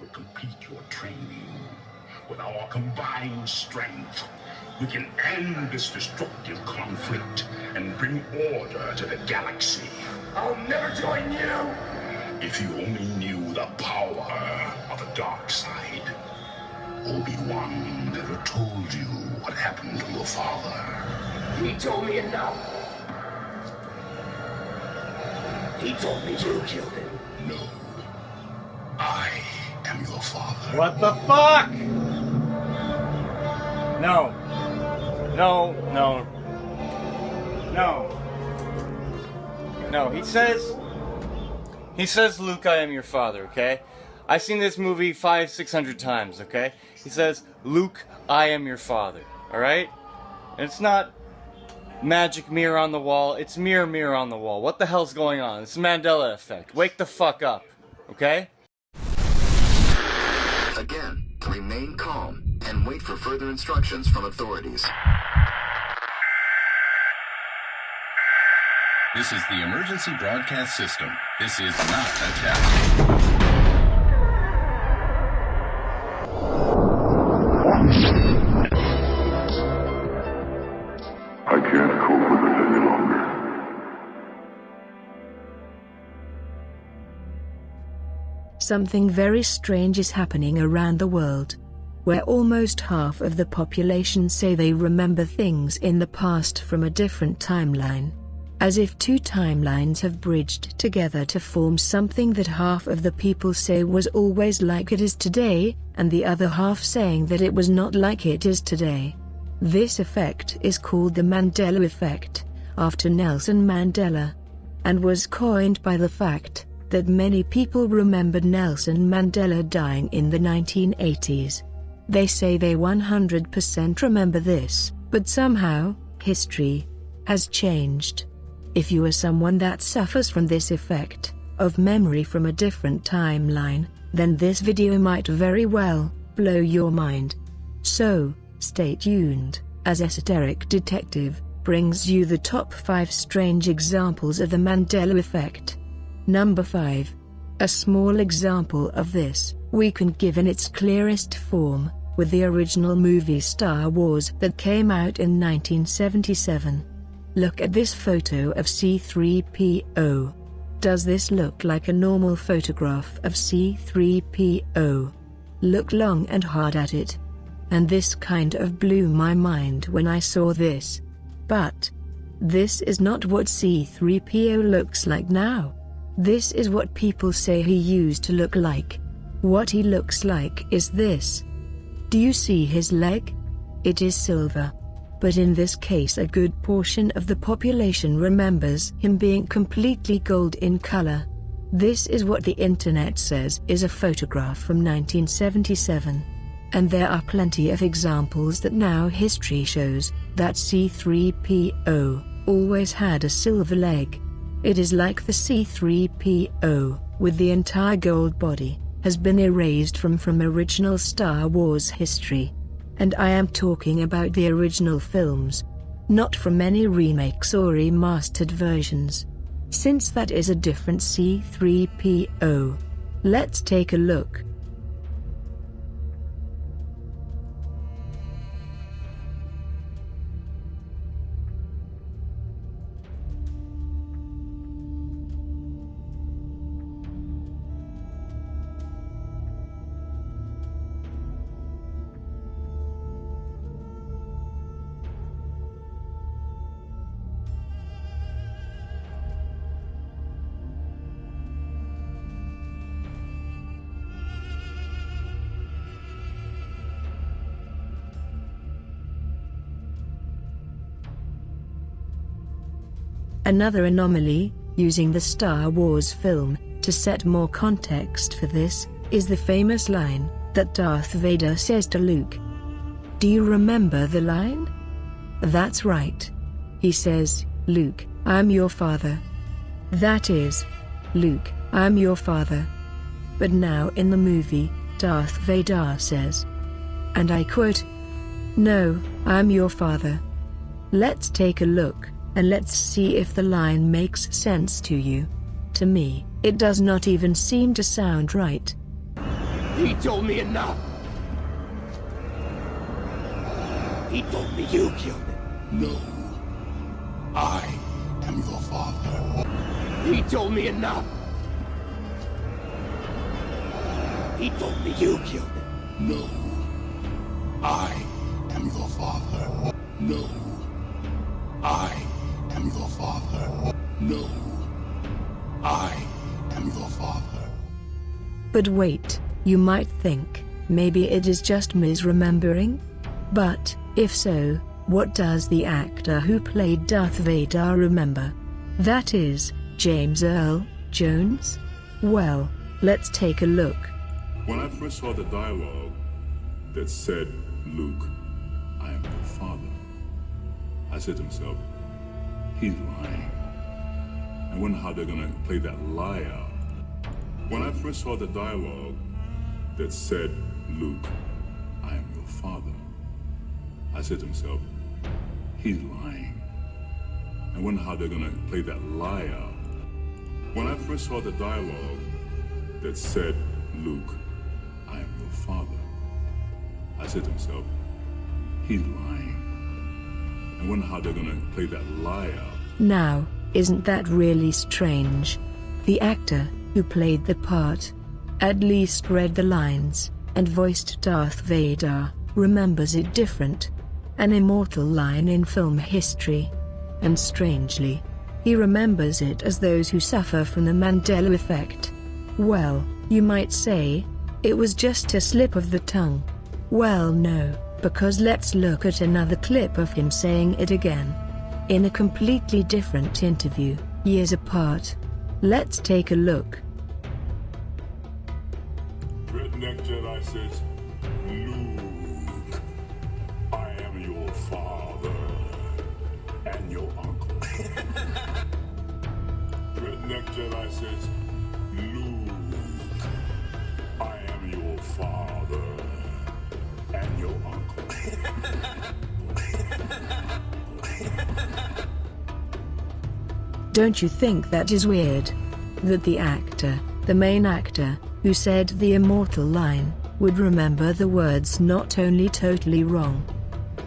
will complete your training. With our combined strength, we can end this destructive conflict and bring order to the galaxy. I'll never join you! If you only knew the power of the dark side. Obi-Wan never told you what happened to your father. He told me enough. He told me you killed him. No. What the fuck? No. No, no. No. No, he says. He says, Luke, I am your father, okay? I've seen this movie five, six hundred times, okay? He says, Luke, I am your father, alright? And it's not magic mirror on the wall, it's mirror, mirror on the wall. What the hell's going on? It's Mandela effect. Wake the fuck up, okay? And wait for further instructions from authorities. This is the emergency broadcast system. This is not a test. I can't cope with it any longer. Something very strange is happening around the world, where almost half of the population say they remember things in the past from a different timeline. As if two timelines have bridged together to form something that half of the people say was always like it is today, and the other half saying that it was not like it is today. This effect is called the Mandela effect, after Nelson Mandela, and was coined by the fact that many people remembered Nelson Mandela dying in the 1980s. They say they 100% remember this, but somehow, history has changed. If you are someone that suffers from this effect, of memory from a different timeline, then this video might very well blow your mind. So, stay tuned, as Esoteric Detective brings you the top 5 strange examples of the Mandela effect. Number 5. A small example of this, we can give in its clearest form, with the original movie Star Wars that came out in 1977. Look at this photo of C-3PO. Does this look like a normal photograph of C-3PO? Look long and hard at it. And this kind of blew my mind when I saw this. But, this is not what C-3PO looks like now. This is what people say he used to look like. What he looks like is this. Do you see his leg? It is silver. But in this case a good portion of the population remembers him being completely gold in color. This is what the internet says is a photograph from 1977. And there are plenty of examples that now history shows that C3PO always had a silver leg. It is like the C3PO, with the entire gold body, has been erased from from original Star Wars history. And I am talking about the original films, not from any remakes or remastered versions. Since that is a different C3PO. Let's take a look. Another anomaly, using the Star Wars film, to set more context for this, is the famous line that Darth Vader says to Luke. Do you remember the line? That's right. He says, Luke, I'm your father. That is, Luke, I'm your father. But now in the movie, Darth Vader says, and I quote, No, I'm your father. Let's take a look and let's see if the line makes sense to you. To me, it does not even seem to sound right. He told me enough. He told me you killed him. No. I am your father. He told me enough. He told me you killed him. No. I am your father. No. I your father. No. I am your father. But wait, you might think, maybe it is just misremembering? But, if so, what does the actor who played Darth Vader remember? That is, James Earl Jones? Well, let's take a look. When I first saw the dialogue that said, Luke, I am your father, I said to myself, he's lying. I wonder how they're gonna play that lie out. When I first saw the dialogue that said, Luke, I am your father, I said to myself, he's lying. I wonder how they're gonna play that lie out. When I first saw the dialogue that said, Luke, I am your father, I said to myself, he's lying. I wonder how they're gonna play that lie out. Now, isn't that really strange? The actor, who played the part, at least read the lines, and voiced Darth Vader, remembers it different. An immortal line in film history. And strangely, he remembers it as those who suffer from the Mandela effect. Well, you might say, it was just a slip of the tongue. Well no, because let's look at another clip of him saying it again. In a completely different interview, years apart. Let's take a look. Redneck Jedi says, Luke, I am your father and your uncle. Redneck Jedi says, Luke, I am your father and your uncle. Don't you think that is weird? That the actor, the main actor, who said the immortal line, would remember the words not only totally wrong,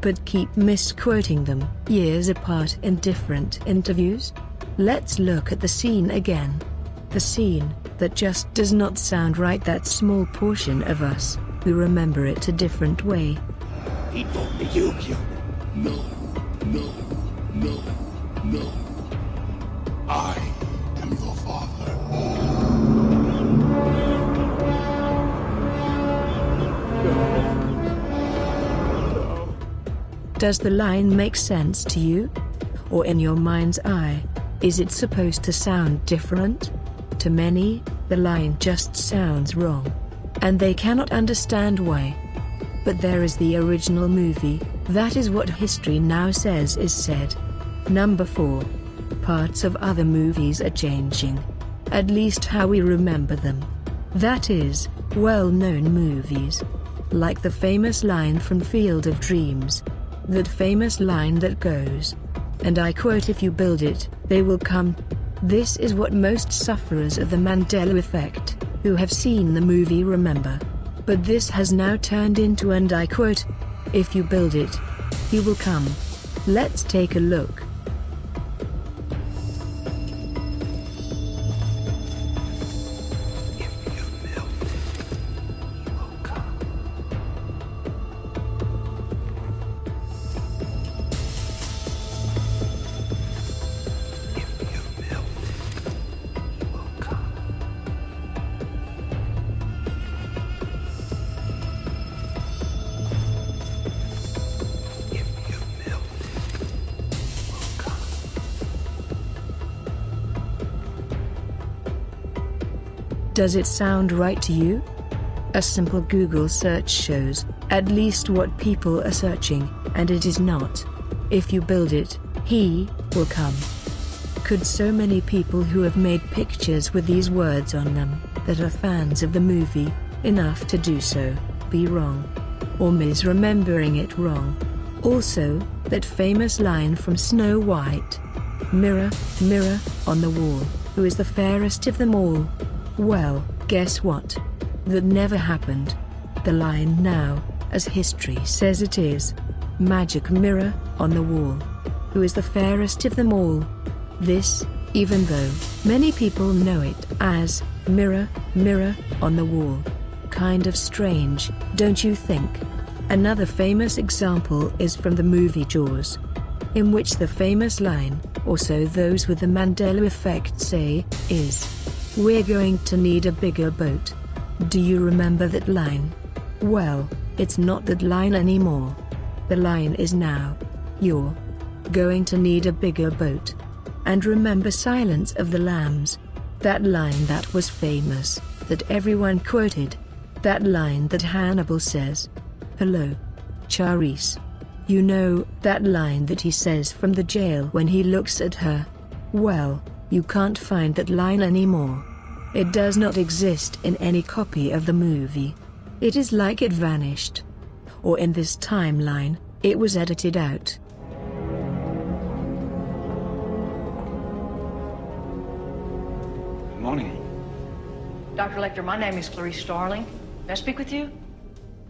but keep misquoting them years apart in different interviews? Let's look at the scene again. The scene that just does not sound right that small portion of us who remember it a different way. Me you him. No. No. No. No. Does the line make sense to you? Or in your mind's eye, is it supposed to sound different? To many, the line just sounds wrong. And they cannot understand why. But there is the original movie, that is what history now says is said. Number 4. Parts of other movies are changing. At least how we remember them. That is, well-known movies. Like the famous line from Field of Dreams. That famous line that goes. And I quote if you build it, they will come. This is what most sufferers of the Mandela effect, who have seen the movie remember. But this has now turned into and I quote, if you build it, he will come. Let's take a look. Does it sound right to you? A simple Google search shows, at least what people are searching, and it is not. If you build it, he will come. Could so many people who have made pictures with these words on them, that are fans of the movie, enough to do so, be wrong? Or misremembering it wrong? Also, that famous line from Snow White. Mirror, mirror, on the wall, who is the fairest of them all? Well, guess what? that never happened. The line now, as history says it is. Magic mirror, on the wall. Who is the fairest of them all? This, even though many people know it as mirror, mirror, on the wall. Kind of strange, don't you think? Another famous example is from the movie Jaws, in which the famous line, or so those with the Mandela effect say, is, We're going to need a bigger boat. Do you remember that line? Well, it's not that line anymore. The line is now, You're going to need a bigger boat. And remember Silence of the Lambs. That line that was famous, that everyone quoted. That line that Hannibal says. Hello. Clarice. You know, that line that he says from the jail when he looks at her. Well, you can't find that line anymore. It does not exist in any copy of the movie. It is like it vanished. Or in this timeline, it was edited out. Good morning. Dr. Lecter, my name is Clarice Starling. May I speak with you?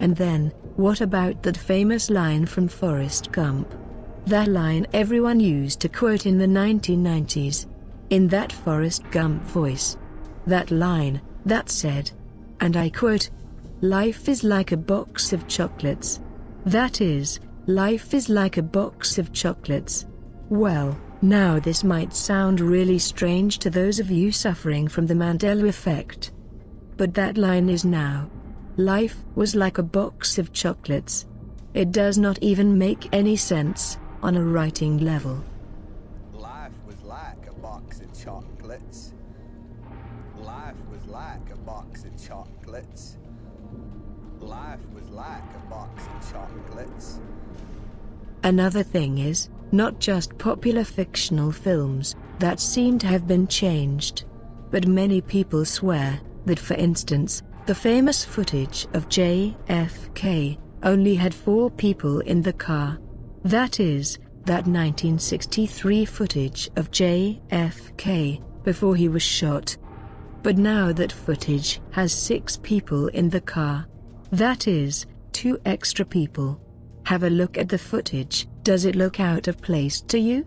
And then, what about that famous line from Forrest Gump? That line everyone used to quote in the 1990s. In that Forrest Gump voice. That line, that said, and I quote, Life is like a box of chocolates. That is, life is like a box of chocolates. Well, now this might sound really strange to those of you suffering from the Mandela effect. But that line is now. Life was like a box of chocolates. It does not even make any sense, on a writing level. Life was like a box of chocolates. Another thing is, not just popular fictional films that seem to have been changed. But many people swear that, for instance, the famous footage of JFK only had four people in the car. That is, that 1963 footage of JFK before he was shot. But now that footage has six people in the car. That is, two extra people. Have a look at the footage, does it look out of place to you?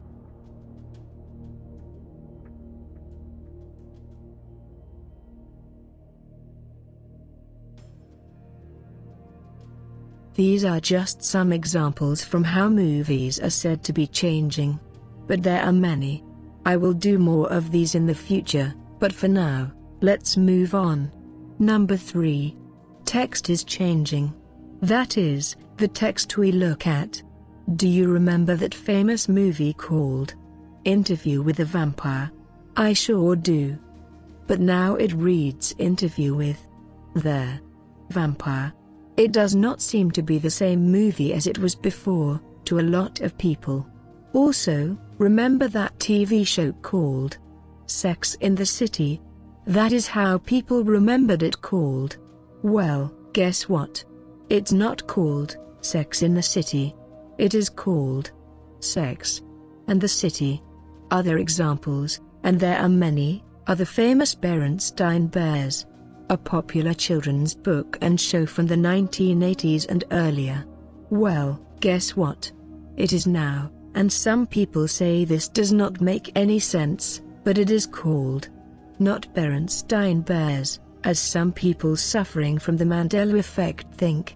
These are just some examples from how movies are said to be changing. But there are many. I will do more of these in the future, but for now, let's move on. Number 3. Text is changing. That is, the text we look at. Do you remember that famous movie called Interview with a Vampire? I sure do. But now it reads Interview with the Vampire. It does not seem to be the same movie as it was before, to a lot of people. Also, remember that TV show called Sex in the City? That is how people remembered it called. Well, guess what? It's not called Sex in the City. It is called Sex and the City. Other examples, and there are many, are the famous Berenstain Bears, a popular children's book and show from the 1980s and earlier. Well, guess what? It is now, and some people say this does not make any sense, but it is called not Berenstein Bears, as some people suffering from the Mandela effect think.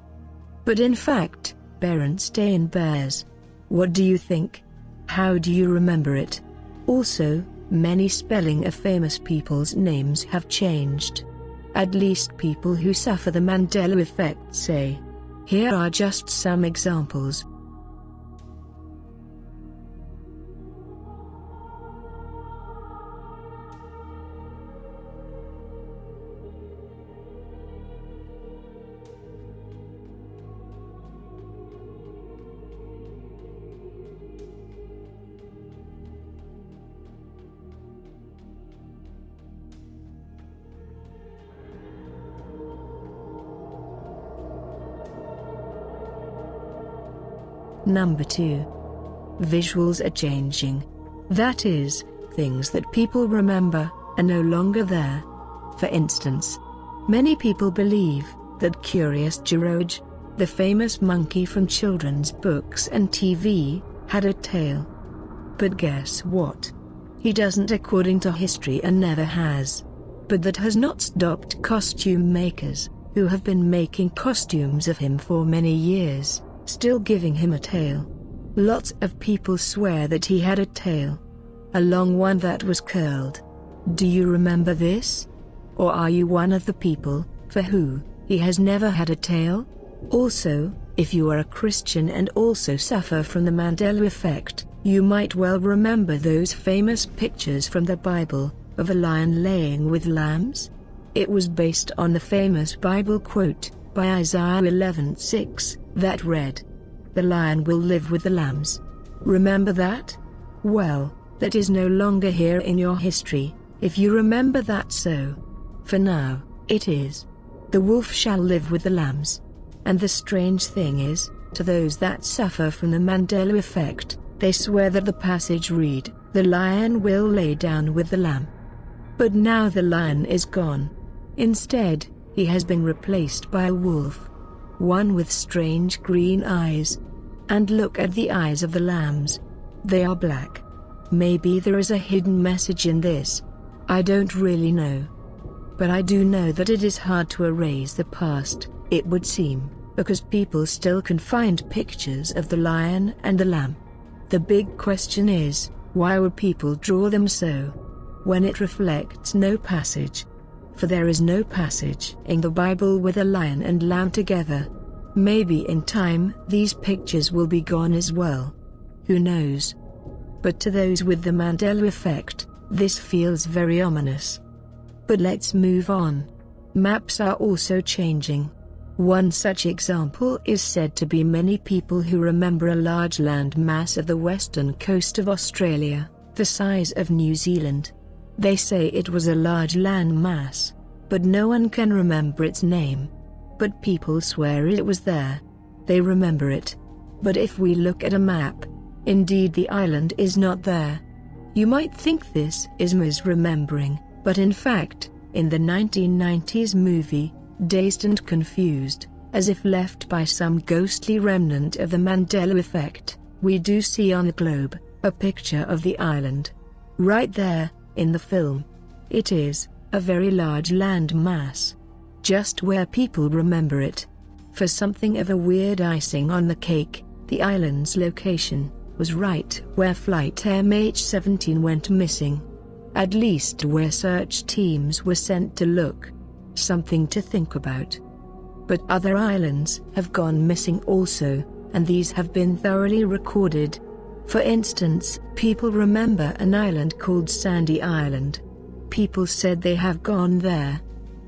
But in fact, Berenstain Bears. What do you think? How do you remember it? Also, many spelling of famous people's names have changed. At least people who suffer the Mandela effect say. Here are just some examples. Number 2. Visuals are changing. That is, things that people remember are no longer there. For instance, Many people believe that Curious George, the famous monkey from children's books and TV, had a tail. But guess what? He doesn't according to history and never has. But that has not stopped costume makers, who have been making costumes of him for many years, still giving him a tail. Lots of people swear that he had a tail. A long one that was curled. Do you remember this? Or are you one of the people, for who, he has never had a tail? Also, if you are a Christian and also suffer from the Mandela effect, you might well remember those famous pictures from the Bible, of a lion laying with lambs? It was based on the famous Bible quote, by Isaiah 11:6, that read, The lion will live with the lambs. Remember that? Well, that is no longer here in your history, if you remember that so. For now, it is. The wolf shall live with the lambs. And the strange thing is, to those that suffer from the Mandela effect, they swear that the passage read, The lion will lay down with the lamb. But now the lion is gone. Instead, he has been replaced by a wolf. One with strange green eyes. And look at the eyes of the lambs. They are black. Maybe there is a hidden message in this. I don't really know. But I do know that it is hard to erase the past, it would seem, because people still can find pictures of the lion and the lamb. The big question is, why would people draw them so? When it reflects no passage. For there is no passage in the Bible with a lion and lamb together. Maybe in time these pictures will be gone as well. Who knows? But to those with the Mandela effect, this feels very ominous. But let's move on. Maps are also changing. One such example is said to be many people who remember a large land mass of the western coast of Australia, the size of New Zealand. They say it was a large land mass, but no one can remember its name. But people swear it was there. They remember it. But if we look at a map, indeed the island is not there. You might think this is misremembering, but in fact, in the 1990s movie, Dazed and Confused, as if left by some ghostly remnant of the Mandela effect, we do see on the globe, a picture of the island. Right there, in the film. It is, a very large land mass. Just where people remember it. For something of a weird icing on the cake, the island's location was right where flight MH17 went missing at least where search teams were sent to look. Something to think about. But other islands have gone missing also, and these have been thoroughly recorded. For instance, people remember an island called Sandy Island. People said they have gone there.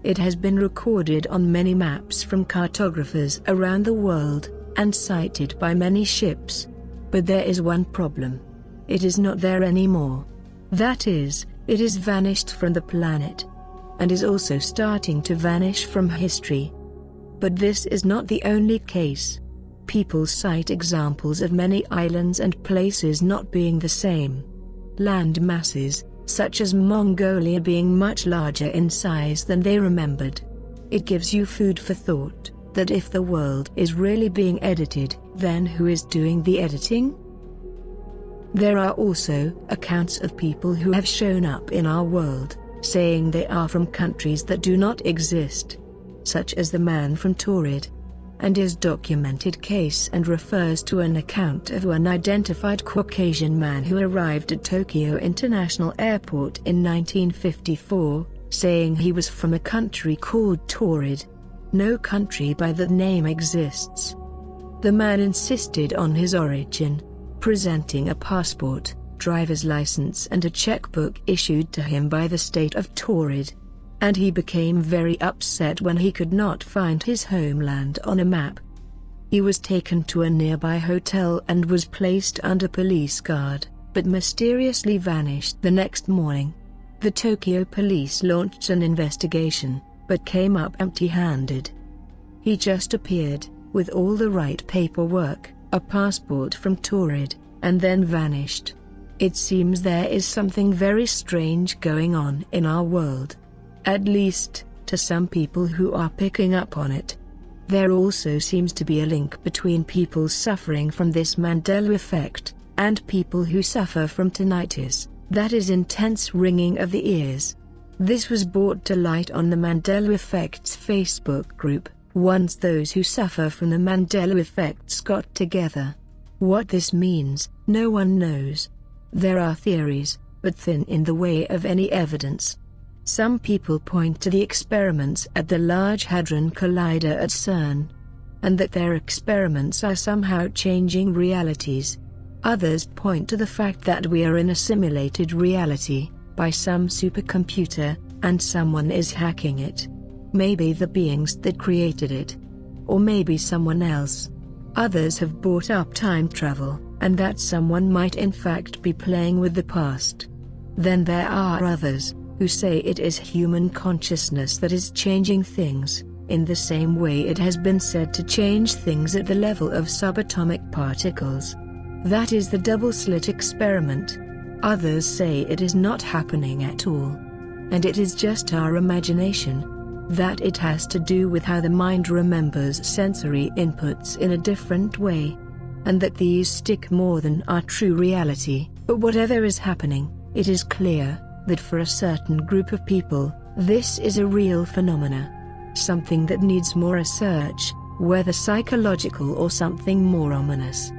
It has been recorded on many maps from cartographers around the world, and sighted by many ships. But there is one problem. It is not there anymore. That is, it is vanished from the planet. And is also starting to vanish from history. But this is not the only case. People cite examples of many islands and places not being the same. Land masses, such as Mongolia being much larger in size than they remembered. It gives you food for thought, that if the world is really being edited, then who is doing the editing? There are also accounts of people who have shown up in our world, saying they are from countries that do not exist, such as the man from Taurid, and his documented case and refers to an account of an identified Caucasian man who arrived at Tokyo International Airport in 1954, saying he was from a country called Taurid. No country by that name exists. The man insisted on his origin, presenting a passport, driver's license and a checkbook issued to him by the state of Taurid. And he became very upset when he could not find his homeland on a map. He was taken to a nearby hotel and was placed under police guard, but mysteriously vanished the next morning. The Tokyo police launched an investigation, but came up empty-handed. He just appeared, with all the right paperwork, a passport from Taurid, and then vanished. It seems there is something very strange going on in our world. At least, to some people who are picking up on it. There also seems to be a link between people suffering from this Mandela effect and people who suffer from tinnitus, that is intense ringing of the ears. This was brought to light on the Mandela Effect's Facebook group, once those who suffer from the Mandela effects got together. What this means, no one knows. There are theories, but thin in the way of any evidence. Some people point to the experiments at the Large Hadron Collider at CERN, and that their experiments are somehow changing realities. Others point to the fact that we are in a simulated reality, by some supercomputer, and someone is hacking it. Maybe the beings that created it. Or maybe someone else. Others have brought up time travel, and that someone might in fact be playing with the past. Then there are others, who say it is human consciousness that is changing things, in the same way it has been said to change things at the level of subatomic particles. That is the double-slit experiment. Others say it is not happening at all. And it is just our imagination. That it has to do with how the mind remembers sensory inputs in a different way. And that these stick more than our true reality. But whatever is happening, it is clear that for a certain group of people, this is a real phenomena. Something that needs more research, whether psychological or something more ominous.